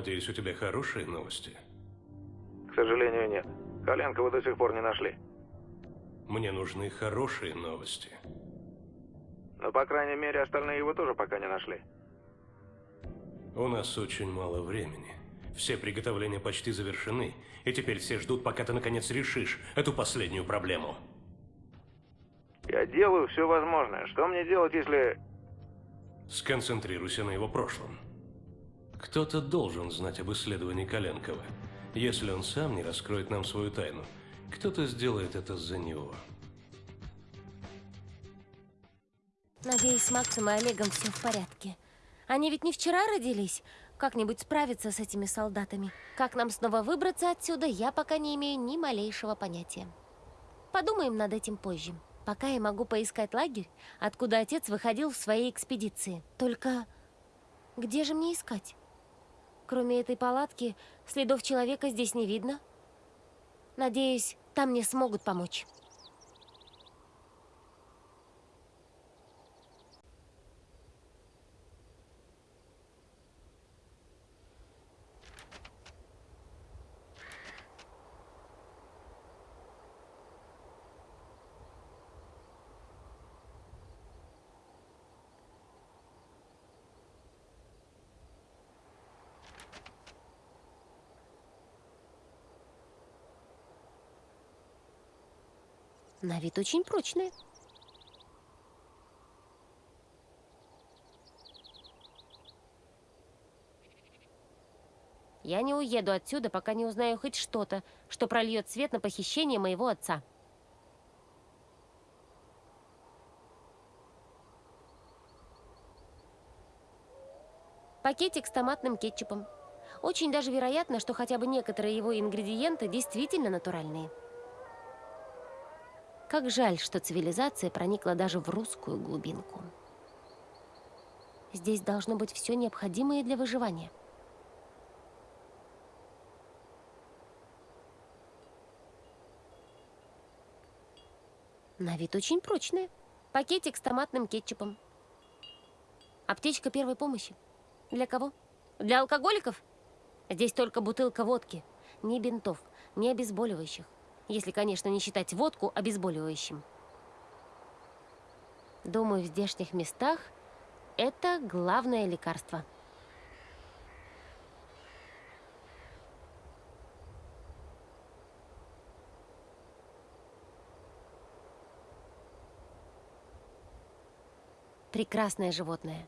Надеюсь, у тебя хорошие новости? К сожалению, нет. Коленкова до сих пор не нашли. Мне нужны хорошие новости. Но, по крайней мере, остальные его тоже пока не нашли. У нас очень мало времени. Все приготовления почти завершены, и теперь все ждут, пока ты наконец решишь эту последнюю проблему. Я делаю все возможное. Что мне делать, если... Сконцентрируйся на его прошлом. Кто-то должен знать об исследовании Коленкова. Если он сам не раскроет нам свою тайну, кто-то сделает это за него. Надеюсь, с Максом и Олегом все в порядке. Они ведь не вчера родились. Как-нибудь справиться с этими солдатами. Как нам снова выбраться отсюда, я пока не имею ни малейшего понятия. Подумаем над этим позже. Пока я могу поискать лагерь, откуда отец выходил в своей экспедиции. Только где же мне искать? Кроме этой палатки, следов человека здесь не видно. Надеюсь, там мне смогут помочь. На вид очень прочные. Я не уеду отсюда, пока не узнаю хоть что-то, что прольет свет на похищение моего отца. Пакетик с томатным кетчупом. Очень даже вероятно, что хотя бы некоторые его ингредиенты действительно натуральные. Как жаль, что цивилизация проникла даже в русскую глубинку. Здесь должно быть все необходимое для выживания. На вид очень прочная. Пакетик с томатным кетчупом. Аптечка первой помощи. Для кого? Для алкоголиков? Здесь только бутылка водки. Ни бинтов, ни обезболивающих если, конечно, не считать водку обезболивающим. Думаю, в здешних местах это главное лекарство. Прекрасное животное.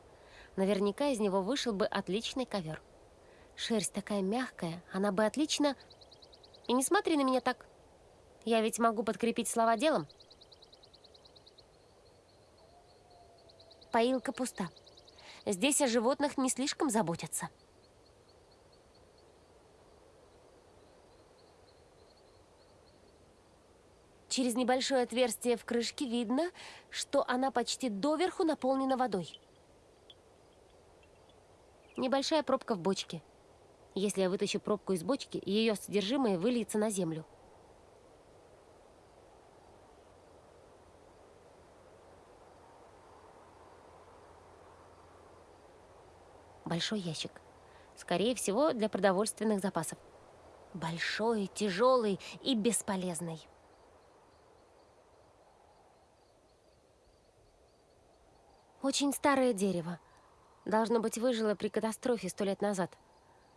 Наверняка из него вышел бы отличный ковер. Шерсть такая мягкая, она бы отлично... И не смотри на меня так. Я ведь могу подкрепить слова делом. Поилка пуста. Здесь о животных не слишком заботятся. Через небольшое отверстие в крышке видно, что она почти доверху наполнена водой. Небольшая пробка в бочке. Если я вытащу пробку из бочки, ее содержимое выльется на землю. Большой ящик. Скорее всего, для продовольственных запасов. Большой, тяжелый и бесполезный. Очень старое дерево. Должно быть, выжило при катастрофе сто лет назад.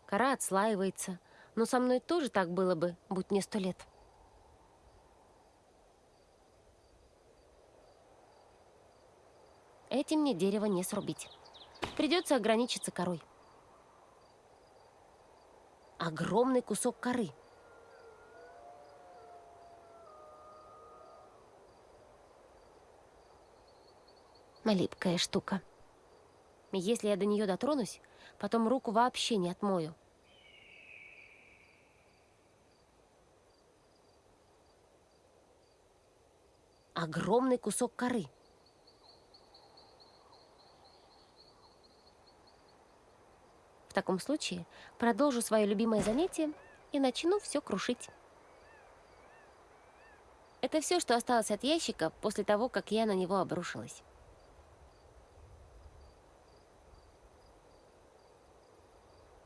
Кора отслаивается. Но со мной тоже так было бы, будь мне сто лет. Этим мне дерево не срубить. Придется ограничиться корой. Огромный кусок коры. Липкая штука. Если я до нее дотронусь, потом руку вообще не отмою. Огромный кусок коры. Таком случае продолжу свое любимое занятие и начну все крушить. Это все, что осталось от ящика после того, как я на него обрушилась.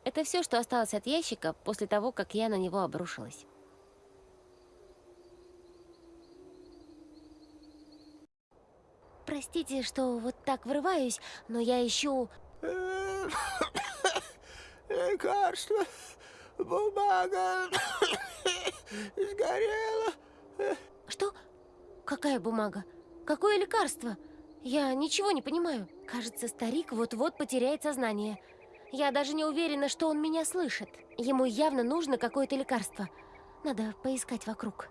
Это все, что осталось от ящика после того, как я на него обрушилась. Простите, что вот так врываюсь, но я ищу... Лекарство, бумага сгорела. Что? Какая бумага? Какое лекарство? Я ничего не понимаю. Кажется, старик вот-вот потеряет сознание. Я даже не уверена, что он меня слышит. Ему явно нужно какое-то лекарство. Надо поискать вокруг.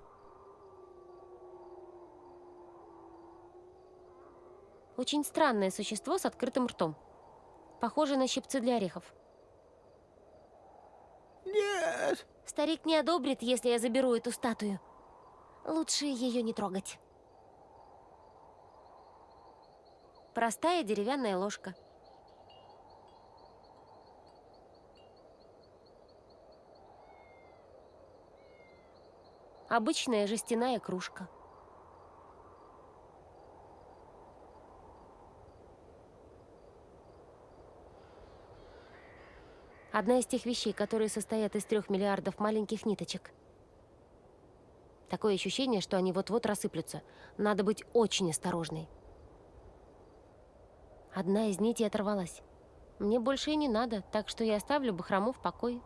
Очень странное существо с открытым ртом. Похоже на щипцы для орехов. Нет, Старик не одобрит, если я заберу эту статую. Лучше ее не трогать. Простая деревянная ложка. Обычная жестяная кружка. Одна из тех вещей, которые состоят из трех миллиардов маленьких ниточек. Такое ощущение, что они вот-вот рассыплются. Надо быть очень осторожной. Одна из нитей оторвалась. Мне больше и не надо, так что я оставлю Бахрому в покое.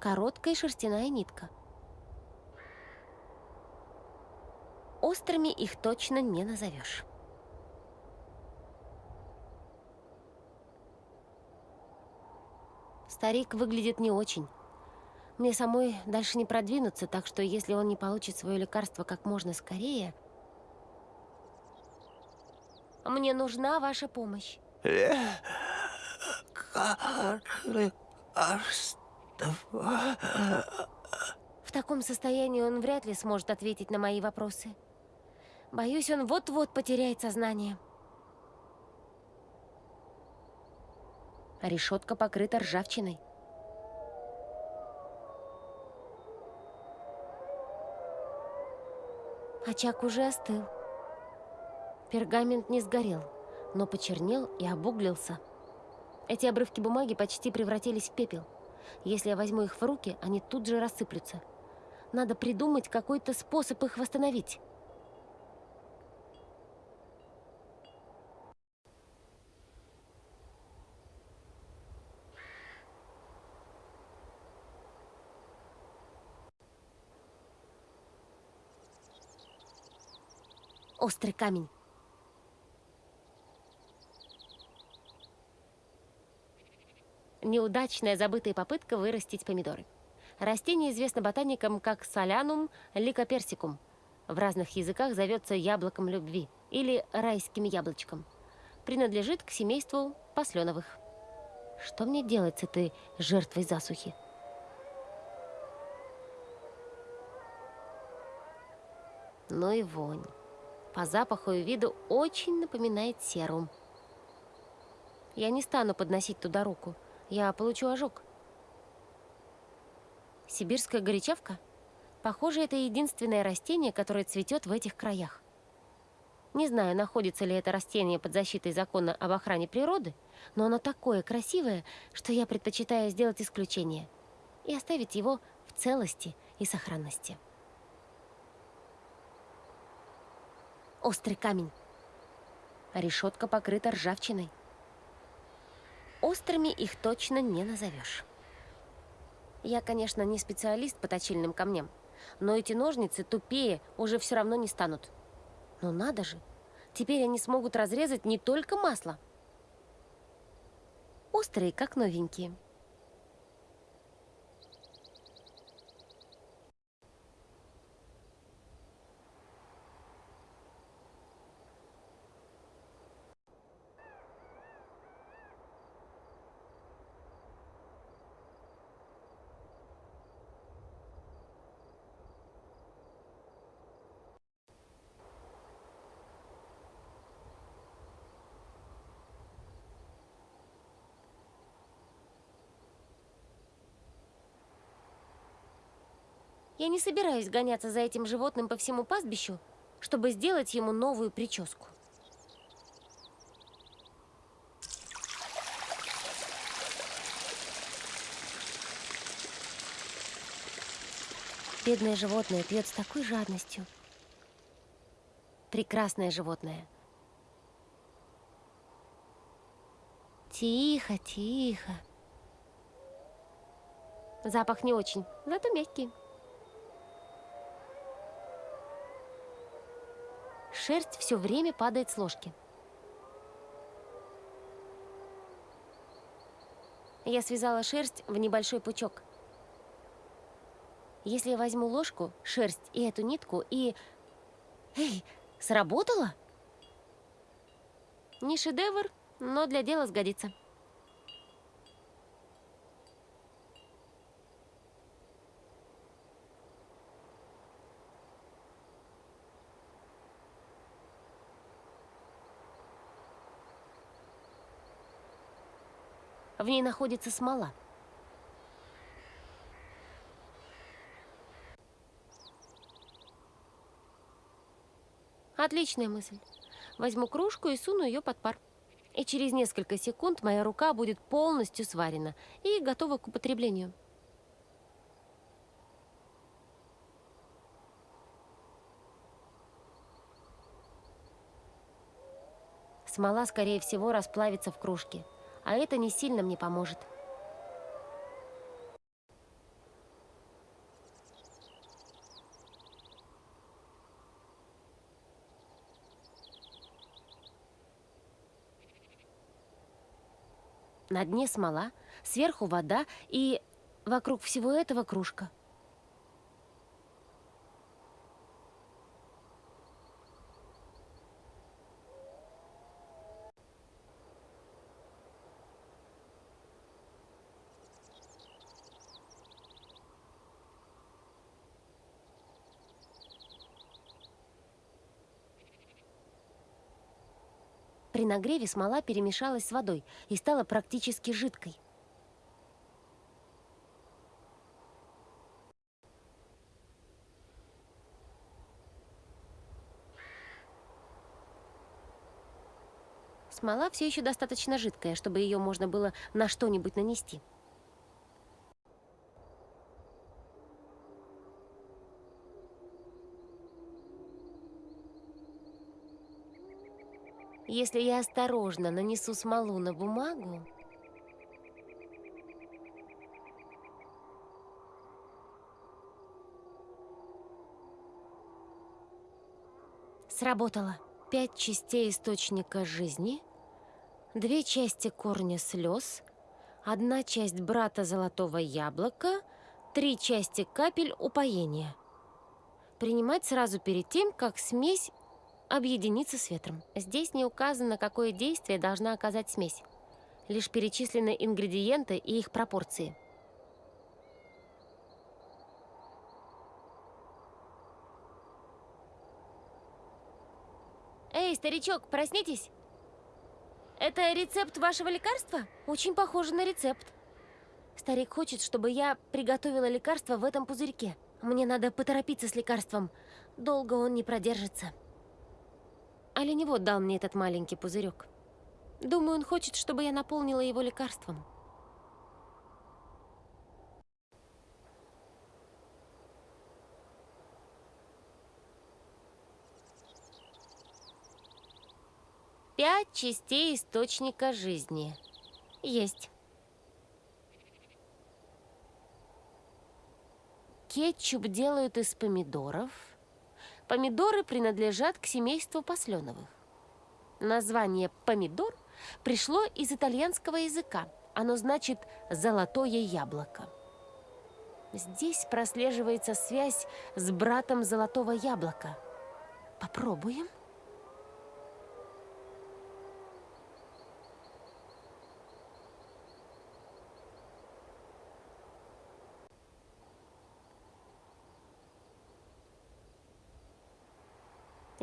Короткая шерстяная нитка. Острыми их точно не назовешь. Старик выглядит не очень. Мне самой дальше не продвинуться, так что если он не получит свое лекарство как можно скорее... Мне нужна ваша помощь. В таком состоянии он вряд ли сможет ответить на мои вопросы. Боюсь, он вот-вот потеряет сознание. Решетка покрыта ржавчиной. Очаг уже остыл. Пергамент не сгорел, но почернел и обуглился. Эти обрывки бумаги почти превратились в пепел. Если я возьму их в руки, они тут же рассыплются. Надо придумать какой-то способ их восстановить. Острый камень. Неудачная забытая попытка вырастить помидоры. Растение известно ботаникам как солянум ликоперсикум. В разных языках зовется яблоком любви или райским яблочком. Принадлежит к семейству посленовых. Что мне делать с этой жертвой засухи? Ну и вонь. По запаху и виду очень напоминает серум. Я не стану подносить туда руку. Я получу ожог. Сибирская горячавка? Похоже, это единственное растение, которое цветет в этих краях. Не знаю, находится ли это растение под защитой закона об охране природы, но оно такое красивое, что я предпочитаю сделать исключение и оставить его в целости и сохранности. Острый камень. Решетка покрыта ржавчиной. Острыми их точно не назовешь. Я, конечно, не специалист по точильным камням, но эти ножницы тупее уже все равно не станут. Но надо же, теперь они смогут разрезать не только масло. Острые, как новенькие. Я не собираюсь гоняться за этим животным по всему пастбищу, чтобы сделать ему новую прическу. Бедное животное пьет с такой жадностью. Прекрасное животное. Тихо, тихо. Запах не очень, зато мягкий. Шерсть все время падает с ложки. Я связала шерсть в небольшой пучок. Если я возьму ложку, шерсть и эту нитку и... Эй, сработало? Не шедевр, но для дела сгодится. В ней находится смола. Отличная мысль. Возьму кружку и суну ее под пар. И через несколько секунд моя рука будет полностью сварена и готова к употреблению. Смола, скорее всего, расплавится в кружке, а это не сильно мне поможет. На дне смола, сверху вода и вокруг всего этого кружка. При нагреве смола перемешалась с водой и стала практически жидкой. Смола все еще достаточно жидкая, чтобы ее можно было на что-нибудь нанести. Если я осторожно нанесу смолу на бумагу... Сработало. Пять частей источника жизни, две части корня слез, одна часть брата золотого яблока, три части капель упоения. Принимать сразу перед тем, как смесь объединиться с ветром. Здесь не указано, какое действие должна оказать смесь. Лишь перечислены ингредиенты и их пропорции. Эй, старичок, проснитесь! Это рецепт вашего лекарства? Очень похоже на рецепт. Старик хочет, чтобы я приготовила лекарство в этом пузырьке. Мне надо поторопиться с лекарством. Долго он не продержится. Оленевод дал мне этот маленький пузырек. Думаю, он хочет, чтобы я наполнила его лекарством. Пять частей источника жизни. Есть. Кетчуп делают из помидоров, Помидоры принадлежат к семейству посленовых. Название «помидор» пришло из итальянского языка. Оно значит «золотое яблоко». Здесь прослеживается связь с братом золотого яблока. Попробуем.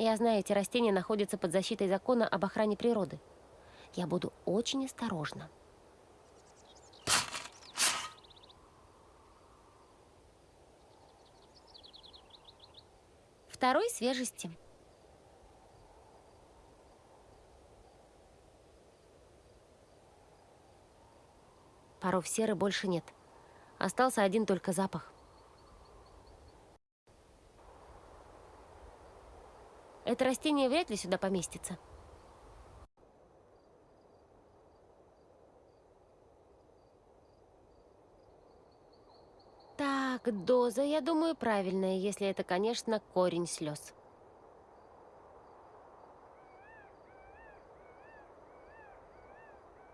Я знаю, эти растения находятся под защитой закона об охране природы. Я буду очень осторожна. Второй свежести. Паров серы больше нет. Остался один только запах. Это растение вряд ли сюда поместится. Так, доза, я думаю, правильная, если это, конечно, корень слез.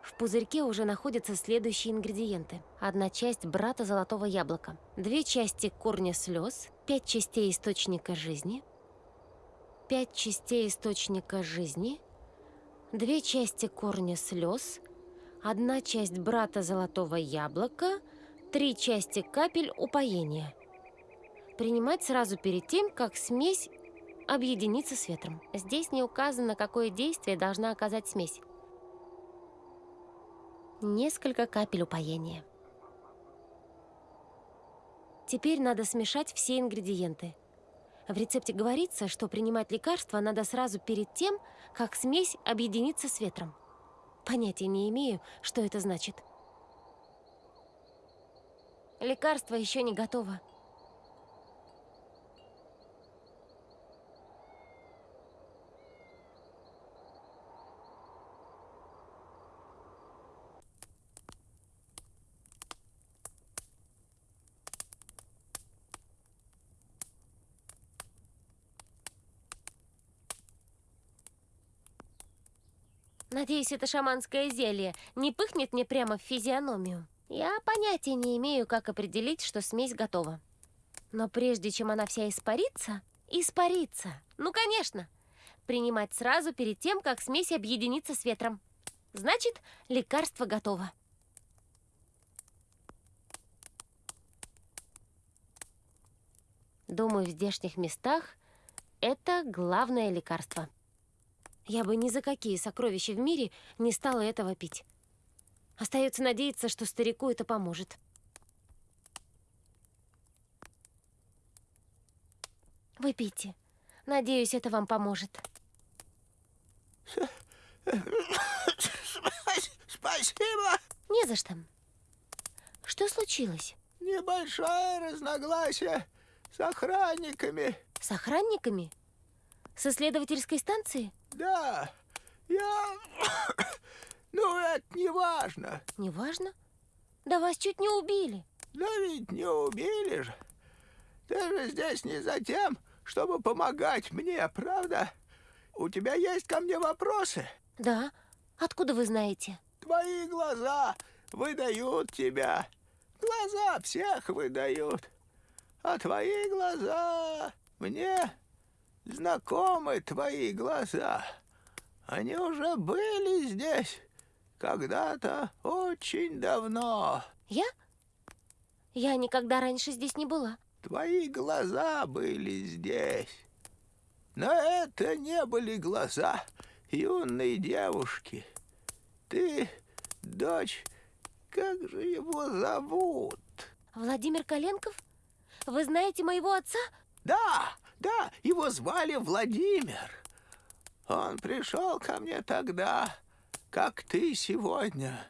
В пузырьке уже находятся следующие ингредиенты. Одна часть брата золотого яблока, две части корня слез, пять частей источника жизни, пять частей источника жизни, две части корня слез, одна часть брата золотого яблока, три части капель упоения. Принимать сразу перед тем, как смесь объединится с ветром. Здесь не указано, какое действие должна оказать смесь. Несколько капель упоения. Теперь надо смешать все ингредиенты. В рецепте говорится, что принимать лекарства надо сразу перед тем, как смесь объединится с ветром. Понятия не имею, что это значит. Лекарство еще не готово. Надеюсь, это шаманское зелье не пыхнет мне прямо в физиономию. Я понятия не имею, как определить, что смесь готова. Но прежде чем она вся испарится... Испарится! Ну, конечно! Принимать сразу перед тем, как смесь объединится с ветром. Значит, лекарство готово. Думаю, в здешних местах это главное лекарство. Я бы ни за какие сокровища в мире не стала этого пить. Остается надеяться, что старику это поможет. Выпейте. Надеюсь, это вам поможет. Спасибо. Не за что. Что случилось? Небольшое разногласие с охранниками. С охранниками? С исследовательской станции? Да, я... Ну, это не важно. Не важно? Да вас чуть не убили. Да ведь не убили же. Ты же здесь не за тем, чтобы помогать мне, правда? У тебя есть ко мне вопросы? Да. Откуда вы знаете? Твои глаза выдают тебя. Глаза всех выдают. А твои глаза мне знакомы твои глаза. Они уже были здесь когда-то очень давно. Я? Я никогда раньше здесь не была. Твои глаза были здесь. Но это не были глаза юной девушки. Ты дочь... Как же его зовут? Владимир Коленков? Вы знаете моего отца? Да, да, его звали Владимир. Он пришел ко мне тогда, как ты сегодня.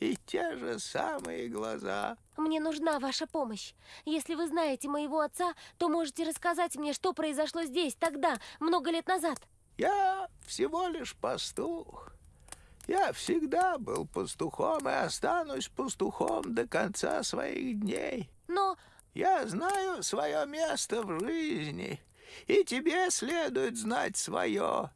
И те же самые глаза. Мне нужна ваша помощь. Если вы знаете моего отца, то можете рассказать мне, что произошло здесь, тогда, много лет назад. Я всего лишь пастух. Я всегда был пастухом и останусь пастухом до конца своих дней. Но Я знаю свое место в жизни, и тебе следует знать свое.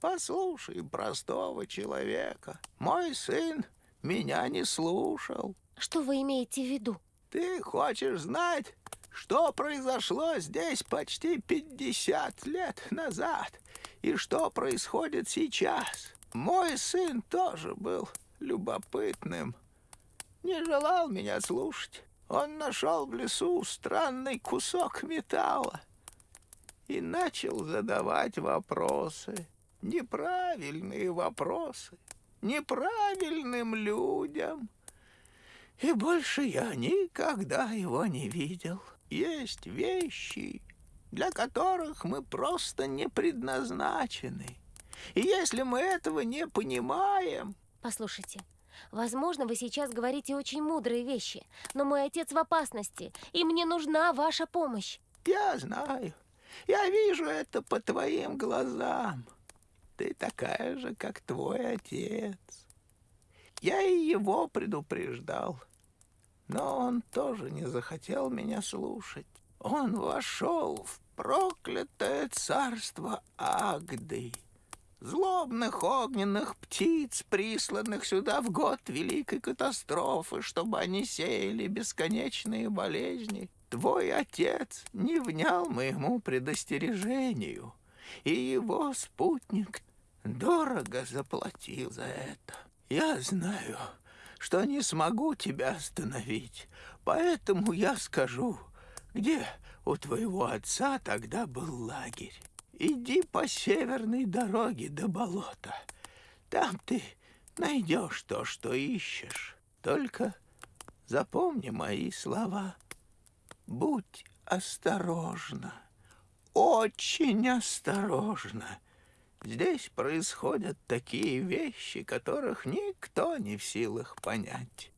Послушай простого человека. Мой сын меня не слушал. что вы имеете в виду? Ты хочешь знать, что произошло здесь почти 50 лет назад и что происходит сейчас? Мой сын тоже был любопытным. Не желал меня слушать. Он нашел в лесу странный кусок металла и начал задавать вопросы. Неправильные вопросы. Неправильным людям. И больше я никогда его не видел. Есть вещи, для которых мы просто не предназначены. И если мы этого не понимаем, Послушайте, возможно, вы сейчас говорите очень мудрые вещи, но мой отец в опасности, и мне нужна ваша помощь. я знаю, Я вижу это по твоим глазам. Ты такая же, как твой отец. Я и его предупреждал, но он тоже не захотел меня слушать. Он вошел в проклятое царство Агды, злобных огненных птиц, присланных сюда в год великой катастрофы, чтобы они сеяли бесконечные болезни. Твой отец не внял моему предостережению, и его спутник дорого заплатил за это. Я знаю, что не смогу тебя остановить, поэтому я скажу, где у твоего отца тогда был лагерь. Иди по северной дороге до болота. Там ты найдешь то, что ищешь. Только запомни мои слова. Будь осторожна, очень осторожна. Здесь происходят такие вещи, которых никто не в силах понять.